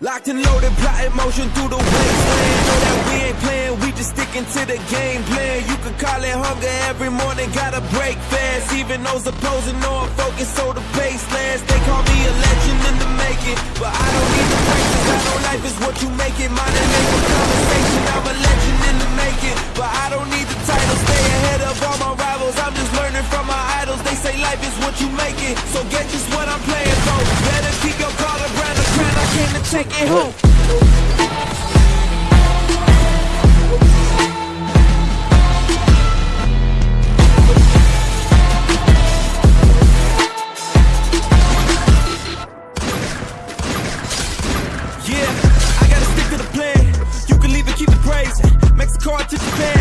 Locked and loaded, plotting motion through the wasteland. Know that we ain't playing, we just sticking to the game plan. You could call it hunger every morning, gotta break fast. Even those opposing know I'm focused, so the pace lands. They call me a legend in the making, but I don't need the practice. I know life is what you make it. Mine and make conversation. I'm a legend in the making, but I don't need the title. Stay ahead of all my rivals. I'm just learning from my idols. They say life is what you make it, so get just what I'm playing for. Better keep take it home. Yeah, I gotta stick to the plan. You can leave and keep it praising. Mexico to Japan.